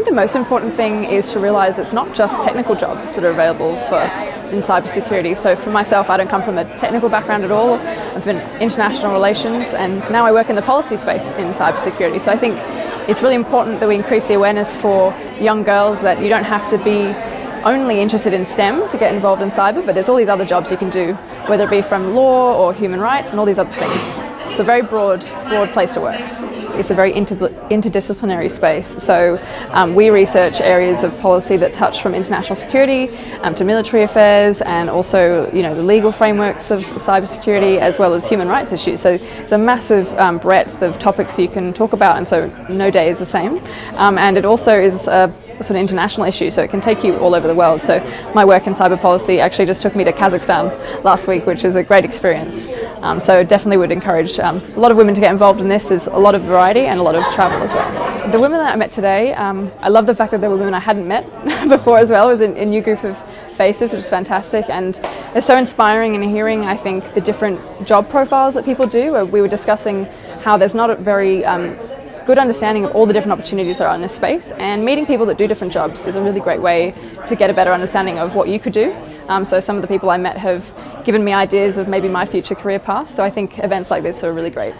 think the most important thing is to realise it's not just technical jobs that are available for in cybersecurity. So for myself, I don't come from a technical background at all. I've been international relations, and now I work in the policy space in cybersecurity. So I think it's really important that we increase the awareness for young girls that you don't have to be only interested in STEM to get involved in cyber, but there's all these other jobs you can do, whether it be from law or human rights and all these other things. It's a very broad, broad place to work it's a very inter interdisciplinary space. So um, we research areas of policy that touch from international security um, to military affairs and also you know the legal frameworks of cybersecurity as well as human rights issues. So it's a massive um, breadth of topics you can talk about and so no day is the same. Um, and it also is a sort of international issue, so it can take you all over the world. So my work in cyber policy actually just took me to Kazakhstan last week, which is a great experience. Um, so definitely would encourage um, a lot of women to get involved in this. There's a lot of variety and a lot of travel as well. The women that I met today, um, I love the fact that there were women I hadn't met before as well. It was a, a new group of faces, which is fantastic, and it's so inspiring in hearing, I think, the different job profiles that people do. We were discussing how there's not a very um, good understanding of all the different opportunities that are in this space and meeting people that do different jobs is a really great way to get a better understanding of what you could do. Um, so some of the people I met have given me ideas of maybe my future career path, so I think events like this are really great.